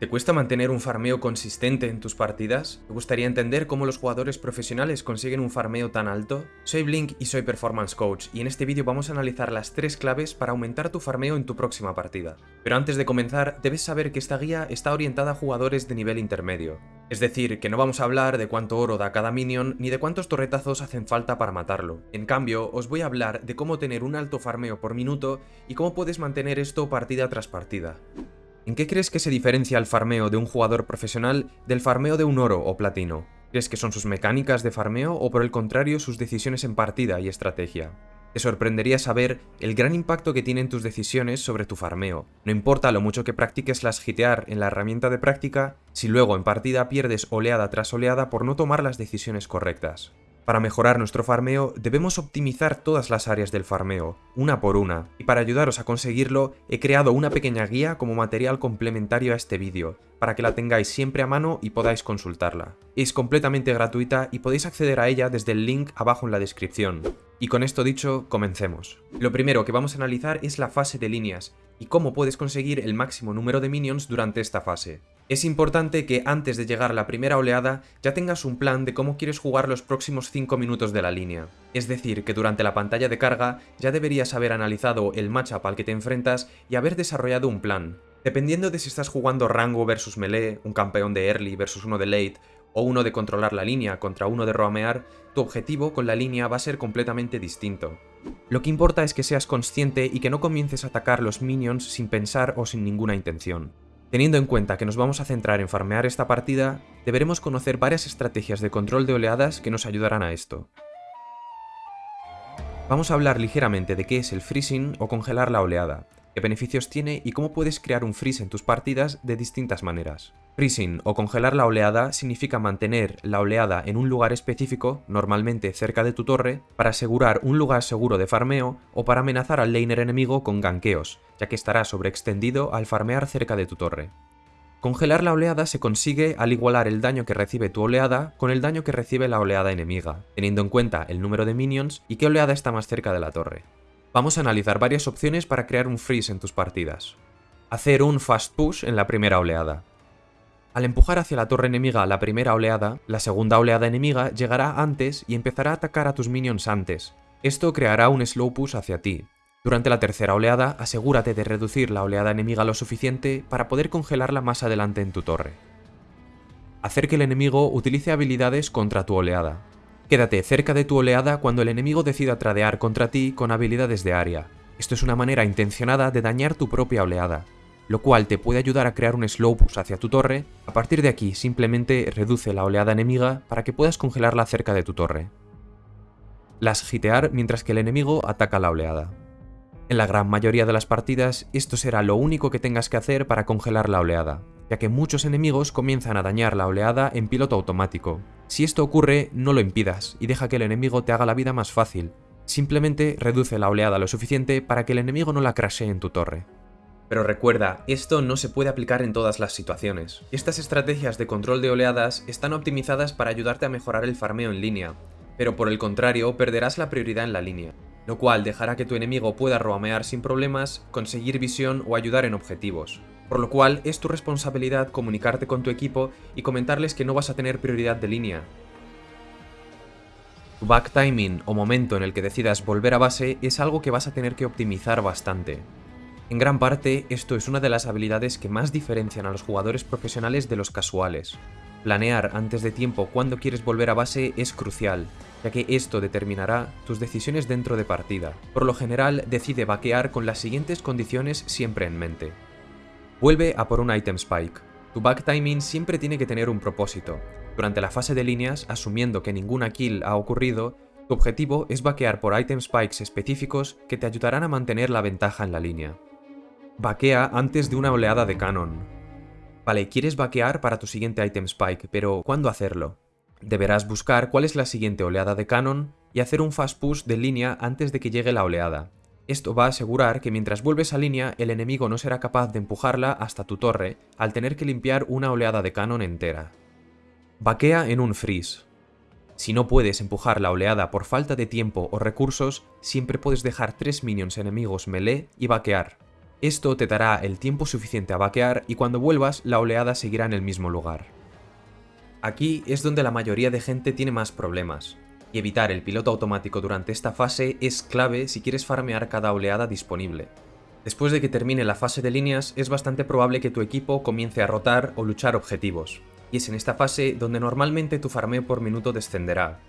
¿Te cuesta mantener un farmeo consistente en tus partidas? ¿Te gustaría entender cómo los jugadores profesionales consiguen un farmeo tan alto? Soy Blink y soy Performance Coach, y en este vídeo vamos a analizar las tres claves para aumentar tu farmeo en tu próxima partida. Pero antes de comenzar, debes saber que esta guía está orientada a jugadores de nivel intermedio. Es decir, que no vamos a hablar de cuánto oro da cada minion, ni de cuántos torretazos hacen falta para matarlo. En cambio, os voy a hablar de cómo tener un alto farmeo por minuto y cómo puedes mantener esto partida tras partida. ¿En qué crees que se diferencia el farmeo de un jugador profesional del farmeo de un oro o platino? ¿Crees que son sus mecánicas de farmeo o por el contrario sus decisiones en partida y estrategia? Te sorprendería saber el gran impacto que tienen tus decisiones sobre tu farmeo. No importa lo mucho que practiques las hitear en la herramienta de práctica, si luego en partida pierdes oleada tras oleada por no tomar las decisiones correctas. Para mejorar nuestro farmeo debemos optimizar todas las áreas del farmeo, una por una, y para ayudaros a conseguirlo he creado una pequeña guía como material complementario a este vídeo, para que la tengáis siempre a mano y podáis consultarla. Es completamente gratuita y podéis acceder a ella desde el link abajo en la descripción. Y con esto dicho, comencemos. Lo primero que vamos a analizar es la fase de líneas, y cómo puedes conseguir el máximo número de minions durante esta fase. Es importante que antes de llegar a la primera oleada ya tengas un plan de cómo quieres jugar los próximos 5 minutos de la línea. Es decir, que durante la pantalla de carga ya deberías haber analizado el matchup al que te enfrentas y haber desarrollado un plan. Dependiendo de si estás jugando rango versus melee, un campeón de early versus uno de late, o uno de controlar la línea contra uno de roamear, tu objetivo con la línea va a ser completamente distinto. Lo que importa es que seas consciente y que no comiences a atacar los minions sin pensar o sin ninguna intención. Teniendo en cuenta que nos vamos a centrar en farmear esta partida, deberemos conocer varias estrategias de control de oleadas que nos ayudarán a esto. Vamos a hablar ligeramente de qué es el freezing o congelar la oleada, qué beneficios tiene y cómo puedes crear un freeze en tus partidas de distintas maneras. Freezing o congelar la oleada significa mantener la oleada en un lugar específico, normalmente cerca de tu torre, para asegurar un lugar seguro de farmeo o para amenazar al laner enemigo con ganqueos, ya que estará sobreextendido al farmear cerca de tu torre. Congelar la oleada se consigue al igualar el daño que recibe tu oleada con el daño que recibe la oleada enemiga, teniendo en cuenta el número de minions y qué oleada está más cerca de la torre. Vamos a analizar varias opciones para crear un freeze en tus partidas. Hacer un fast push en la primera oleada. Al empujar hacia la torre enemiga la primera oleada, la segunda oleada enemiga llegará antes y empezará a atacar a tus minions antes. Esto creará un slow push hacia ti. Durante la tercera oleada, asegúrate de reducir la oleada enemiga lo suficiente para poder congelarla más adelante en tu torre. Hacer que el enemigo utilice habilidades contra tu oleada. Quédate cerca de tu oleada cuando el enemigo decida tradear contra ti con habilidades de área. Esto es una manera intencionada de dañar tu propia oleada lo cual te puede ayudar a crear un slow hacia tu torre. A partir de aquí, simplemente reduce la oleada enemiga para que puedas congelarla cerca de tu torre. Las hitear mientras que el enemigo ataca la oleada. En la gran mayoría de las partidas, esto será lo único que tengas que hacer para congelar la oleada, ya que muchos enemigos comienzan a dañar la oleada en piloto automático. Si esto ocurre, no lo impidas y deja que el enemigo te haga la vida más fácil. Simplemente reduce la oleada lo suficiente para que el enemigo no la crashee en tu torre. Pero recuerda, esto no se puede aplicar en todas las situaciones. Estas estrategias de control de oleadas están optimizadas para ayudarte a mejorar el farmeo en línea, pero por el contrario perderás la prioridad en la línea, lo cual dejará que tu enemigo pueda roamear sin problemas, conseguir visión o ayudar en objetivos. Por lo cual es tu responsabilidad comunicarte con tu equipo y comentarles que no vas a tener prioridad de línea. Tu back timing o momento en el que decidas volver a base es algo que vas a tener que optimizar bastante. En gran parte, esto es una de las habilidades que más diferencian a los jugadores profesionales de los casuales. Planear antes de tiempo cuándo quieres volver a base es crucial, ya que esto determinará tus decisiones dentro de partida. Por lo general, decide vaquear con las siguientes condiciones siempre en mente. Vuelve a por un item spike. Tu back timing siempre tiene que tener un propósito. Durante la fase de líneas, asumiendo que ninguna kill ha ocurrido, tu objetivo es vaquear por item spikes específicos que te ayudarán a mantener la ventaja en la línea. Vaquea antes de una oleada de canon. Vale, quieres vaquear para tu siguiente item spike, pero ¿cuándo hacerlo? Deberás buscar cuál es la siguiente oleada de canon y hacer un fast push de línea antes de que llegue la oleada. Esto va a asegurar que mientras vuelves a línea el enemigo no será capaz de empujarla hasta tu torre al tener que limpiar una oleada de canon entera. Vaquea en un freeze. Si no puedes empujar la oleada por falta de tiempo o recursos, siempre puedes dejar tres minions enemigos melee y vaquear. Esto te dará el tiempo suficiente a vaquear y cuando vuelvas la oleada seguirá en el mismo lugar. Aquí es donde la mayoría de gente tiene más problemas, y evitar el piloto automático durante esta fase es clave si quieres farmear cada oleada disponible. Después de que termine la fase de líneas, es bastante probable que tu equipo comience a rotar o luchar objetivos, y es en esta fase donde normalmente tu farmeo por minuto descenderá.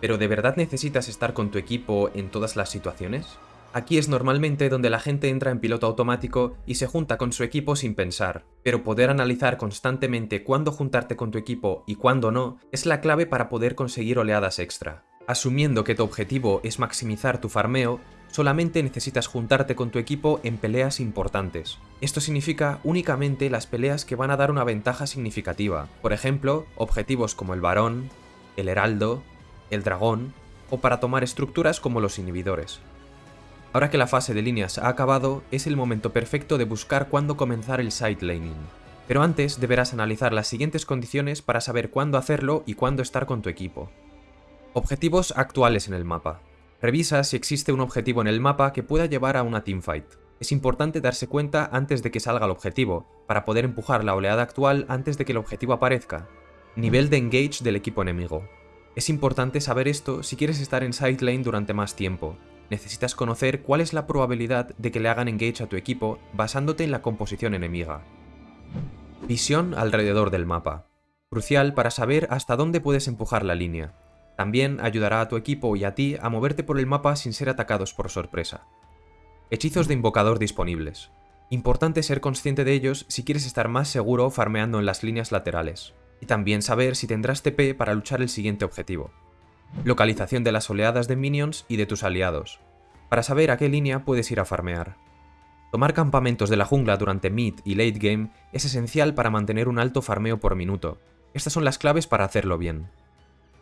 ¿Pero de verdad necesitas estar con tu equipo en todas las situaciones? Aquí es normalmente donde la gente entra en piloto automático y se junta con su equipo sin pensar, pero poder analizar constantemente cuándo juntarte con tu equipo y cuándo no es la clave para poder conseguir oleadas extra. Asumiendo que tu objetivo es maximizar tu farmeo, solamente necesitas juntarte con tu equipo en peleas importantes. Esto significa únicamente las peleas que van a dar una ventaja significativa, por ejemplo, objetivos como el varón, el heraldo, el dragón, o para tomar estructuras como los inhibidores. Ahora que la fase de líneas ha acabado, es el momento perfecto de buscar cuándo comenzar el side laning. Pero antes deberás analizar las siguientes condiciones para saber cuándo hacerlo y cuándo estar con tu equipo. Objetivos actuales en el mapa. Revisa si existe un objetivo en el mapa que pueda llevar a una teamfight. Es importante darse cuenta antes de que salga el objetivo, para poder empujar la oleada actual antes de que el objetivo aparezca. Nivel de engage del equipo enemigo. Es importante saber esto si quieres estar en side lane durante más tiempo, necesitas conocer cuál es la probabilidad de que le hagan engage a tu equipo basándote en la composición enemiga. Visión alrededor del mapa. Crucial para saber hasta dónde puedes empujar la línea. También ayudará a tu equipo y a ti a moverte por el mapa sin ser atacados por sorpresa. Hechizos de invocador disponibles. Importante ser consciente de ellos si quieres estar más seguro farmeando en las líneas laterales. Y también saber si tendrás TP para luchar el siguiente objetivo localización de las oleadas de minions y de tus aliados, para saber a qué línea puedes ir a farmear. Tomar campamentos de la jungla durante mid y late game es esencial para mantener un alto farmeo por minuto. Estas son las claves para hacerlo bien.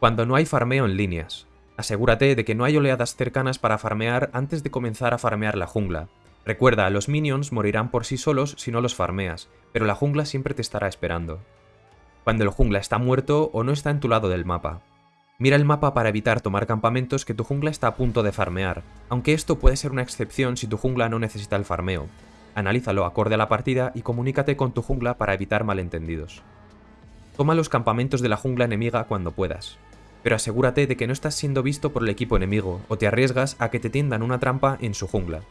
Cuando no hay farmeo en líneas, asegúrate de que no hay oleadas cercanas para farmear antes de comenzar a farmear la jungla. Recuerda, los minions morirán por sí solos si no los farmeas, pero la jungla siempre te estará esperando. Cuando el jungla está muerto o no está en tu lado del mapa. Mira el mapa para evitar tomar campamentos que tu jungla está a punto de farmear, aunque esto puede ser una excepción si tu jungla no necesita el farmeo. Analízalo acorde a la partida y comunícate con tu jungla para evitar malentendidos. Toma los campamentos de la jungla enemiga cuando puedas, pero asegúrate de que no estás siendo visto por el equipo enemigo o te arriesgas a que te tiendan una trampa en su jungla.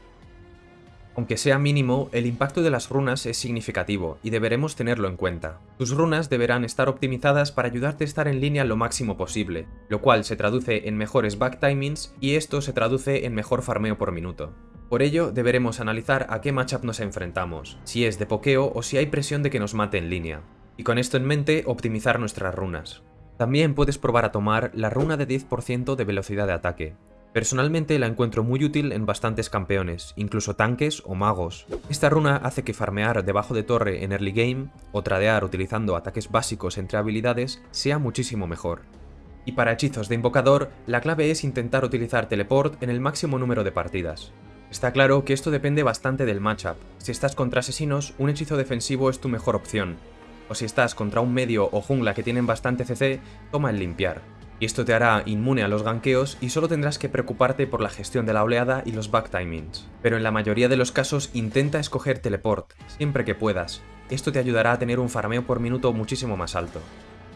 Aunque sea mínimo, el impacto de las runas es significativo y deberemos tenerlo en cuenta. Tus runas deberán estar optimizadas para ayudarte a estar en línea lo máximo posible, lo cual se traduce en mejores back timings y esto se traduce en mejor farmeo por minuto. Por ello, deberemos analizar a qué matchup nos enfrentamos, si es de pokeo o si hay presión de que nos mate en línea, y con esto en mente optimizar nuestras runas. También puedes probar a tomar la runa de 10% de velocidad de ataque, Personalmente la encuentro muy útil en bastantes campeones, incluso tanques o magos. Esta runa hace que farmear debajo de torre en early game, o tradear utilizando ataques básicos entre habilidades, sea muchísimo mejor. Y para hechizos de invocador, la clave es intentar utilizar teleport en el máximo número de partidas. Está claro que esto depende bastante del matchup. Si estás contra asesinos, un hechizo defensivo es tu mejor opción. O si estás contra un medio o jungla que tienen bastante CC, toma el limpiar y esto te hará inmune a los ganqueos y solo tendrás que preocuparte por la gestión de la oleada y los back timings. Pero en la mayoría de los casos intenta escoger teleport, siempre que puedas. Esto te ayudará a tener un farmeo por minuto muchísimo más alto.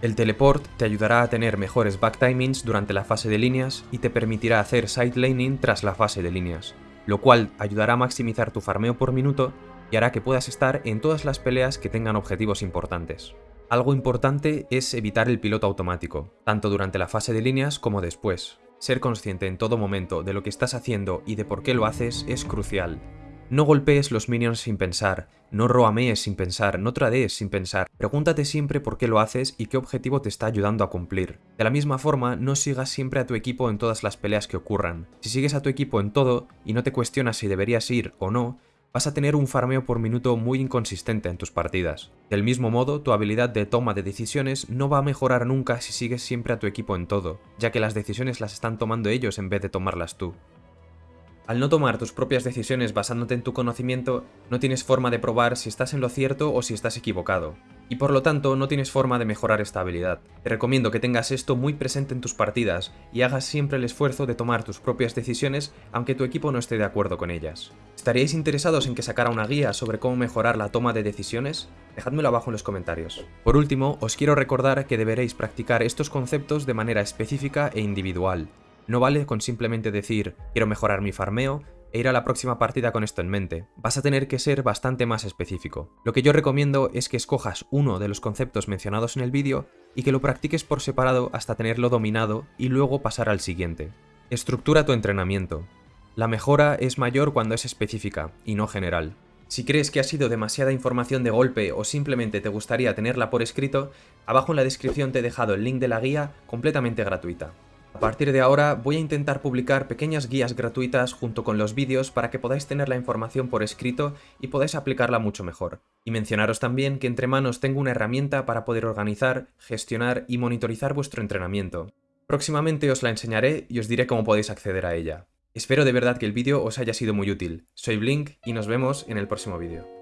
El teleport te ayudará a tener mejores back timings durante la fase de líneas y te permitirá hacer side laning tras la fase de líneas, lo cual ayudará a maximizar tu farmeo por minuto y hará que puedas estar en todas las peleas que tengan objetivos importantes. Algo importante es evitar el piloto automático, tanto durante la fase de líneas como después. Ser consciente en todo momento de lo que estás haciendo y de por qué lo haces es crucial. No golpees los minions sin pensar, no roamees sin pensar, no tradees sin pensar. Pregúntate siempre por qué lo haces y qué objetivo te está ayudando a cumplir. De la misma forma, no sigas siempre a tu equipo en todas las peleas que ocurran. Si sigues a tu equipo en todo y no te cuestionas si deberías ir o no, vas a tener un farmeo por minuto muy inconsistente en tus partidas. Del mismo modo, tu habilidad de toma de decisiones no va a mejorar nunca si sigues siempre a tu equipo en todo, ya que las decisiones las están tomando ellos en vez de tomarlas tú. Al no tomar tus propias decisiones basándote en tu conocimiento, no tienes forma de probar si estás en lo cierto o si estás equivocado, y por lo tanto no tienes forma de mejorar esta habilidad. Te recomiendo que tengas esto muy presente en tus partidas y hagas siempre el esfuerzo de tomar tus propias decisiones aunque tu equipo no esté de acuerdo con ellas. ¿Estaríais interesados en que sacara una guía sobre cómo mejorar la toma de decisiones? Dejádmelo abajo en los comentarios. Por último, os quiero recordar que deberéis practicar estos conceptos de manera específica e individual. No vale con simplemente decir quiero mejorar mi farmeo, e ir a la próxima partida con esto en mente. Vas a tener que ser bastante más específico. Lo que yo recomiendo es que escojas uno de los conceptos mencionados en el vídeo y que lo practiques por separado hasta tenerlo dominado y luego pasar al siguiente. Estructura tu entrenamiento. La mejora es mayor cuando es específica y no general. Si crees que ha sido demasiada información de golpe o simplemente te gustaría tenerla por escrito, abajo en la descripción te he dejado el link de la guía completamente gratuita. A partir de ahora voy a intentar publicar pequeñas guías gratuitas junto con los vídeos para que podáis tener la información por escrito y podáis aplicarla mucho mejor. Y mencionaros también que entre manos tengo una herramienta para poder organizar, gestionar y monitorizar vuestro entrenamiento. Próximamente os la enseñaré y os diré cómo podéis acceder a ella. Espero de verdad que el vídeo os haya sido muy útil. Soy Blink y nos vemos en el próximo vídeo.